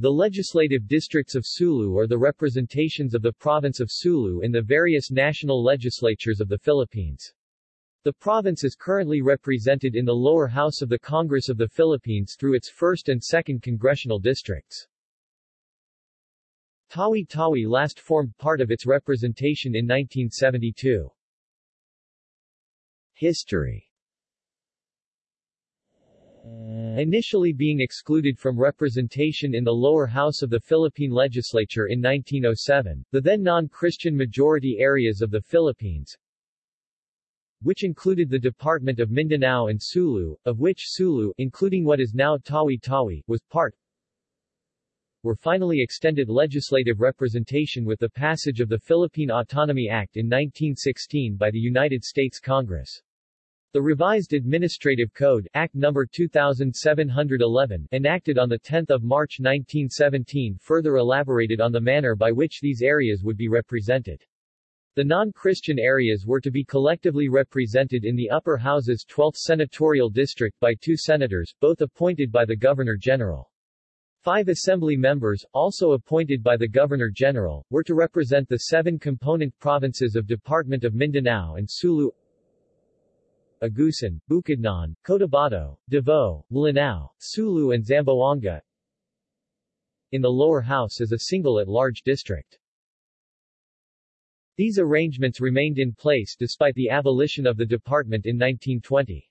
The legislative districts of Sulu are the representations of the province of Sulu in the various national legislatures of the Philippines. The province is currently represented in the lower house of the Congress of the Philippines through its 1st and 2nd congressional districts. Tawi-Tawi last formed part of its representation in 1972. History Initially being excluded from representation in the lower house of the Philippine legislature in 1907, the then non-Christian majority areas of the Philippines, which included the Department of Mindanao and Sulu, of which Sulu, including what is now Tawi-Tawi, was part, were finally extended legislative representation with the passage of the Philippine Autonomy Act in 1916 by the United States Congress. The revised Administrative Code Act No. 2711 enacted on 10 March 1917 further elaborated on the manner by which these areas would be represented. The non-Christian areas were to be collectively represented in the upper house's 12th senatorial district by two senators, both appointed by the Governor-General. Five assembly members, also appointed by the Governor-General, were to represent the seven component provinces of Department of Mindanao and Sulu, Agusan, Bukidnon, Cotabato, Davao, Lanao, Sulu and Zamboanga in the lower house as a single at-large district. These arrangements remained in place despite the abolition of the department in 1920.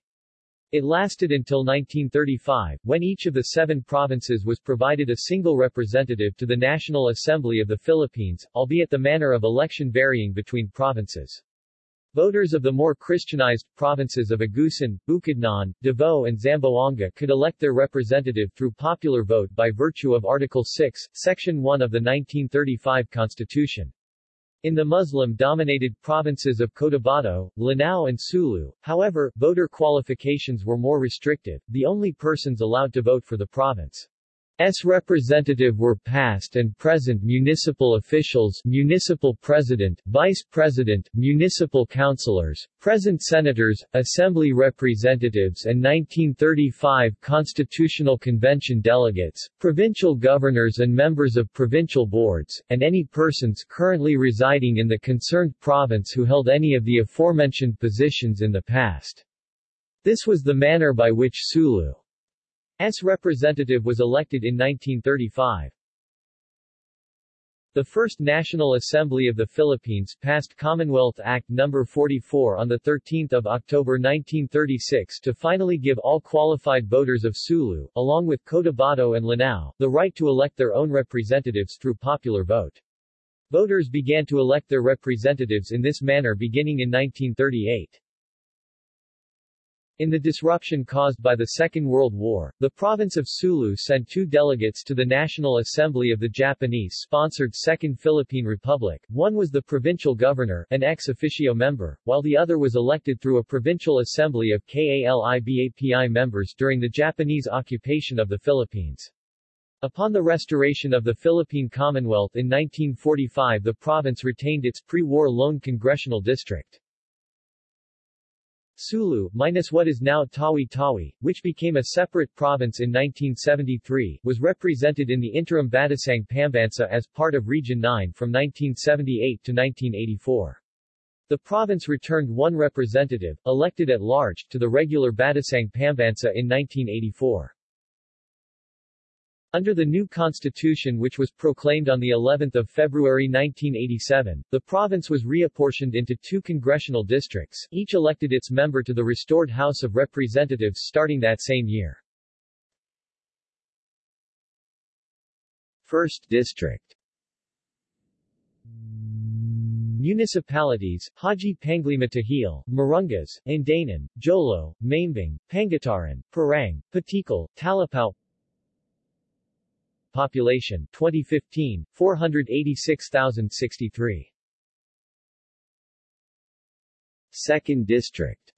It lasted until 1935, when each of the seven provinces was provided a single representative to the National Assembly of the Philippines, albeit the manner of election varying between provinces. Voters of the more Christianized provinces of Agusan, Bukidnon, Davao and Zamboanga could elect their representative through popular vote by virtue of Article 6, Section 1 of the 1935 Constitution. In the Muslim-dominated provinces of Cotabato, Lanao and Sulu, however, voter qualifications were more restrictive, the only persons allowed to vote for the province S representative were past and present municipal officials municipal president, vice president, municipal councilors, present senators, assembly representatives and 1935 Constitutional Convention delegates, provincial governors and members of provincial boards, and any persons currently residing in the concerned province who held any of the aforementioned positions in the past. This was the manner by which Sulu S representative was elected in 1935. The First National Assembly of the Philippines passed Commonwealth Act No. 44 on 13 October 1936 to finally give all qualified voters of Sulu, along with Cotabato and Lanao, the right to elect their own representatives through popular vote. Voters began to elect their representatives in this manner beginning in 1938. In the disruption caused by the Second World War, the province of Sulu sent two delegates to the National Assembly of the Japanese-sponsored Second Philippine Republic. One was the provincial governor, an ex officio member, while the other was elected through a provincial assembly of KALIBAPI members during the Japanese occupation of the Philippines. Upon the restoration of the Philippine Commonwealth in 1945 the province retained its pre-war lone congressional district. Sulu, minus what is now Tawi-Tawi, which became a separate province in 1973, was represented in the interim Batasang Pambansa as part of Region 9 from 1978 to 1984. The province returned one representative, elected at large, to the regular Batasang Pambansa in 1984. Under the new constitution which was proclaimed on the 11th of February 1987, the province was reapportioned into two congressional districts, each elected its member to the restored House of Representatives starting that same year. First District Municipalities, Hadji Panglima Tahil, Marunggas, Indanan, Jolo, Maimbung, Pangutaran, Parang, Patikul, Talipao Population 2015 486,063 Second District.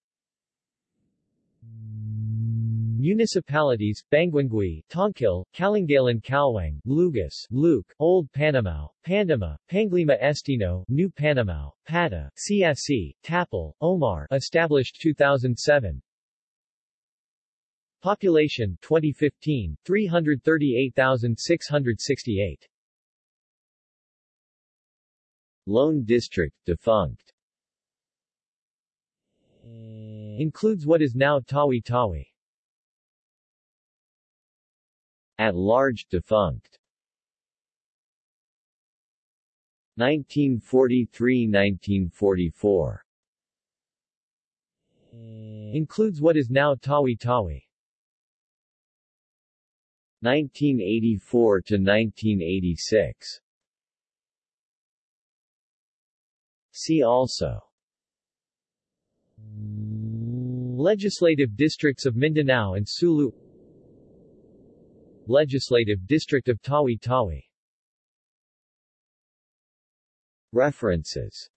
Municipalities, Banguingui, Tongkil, Kalingalan Caluang, Lugus, Luuk, Old Panamao, Pandami, Panglima Estino, New Panamao, Pata, Siasi, Tapul, Omar established 2007 Population 2015 338,668 Lone District defunct. Includes what is now Tawi-Tawi At large defunct. 1943-1944 Includes what is now Tawi-Tawi 1984 to 1986 See also. Legislative districts of Mindanao and Sulu. Legislative district of Tawi-Tawi References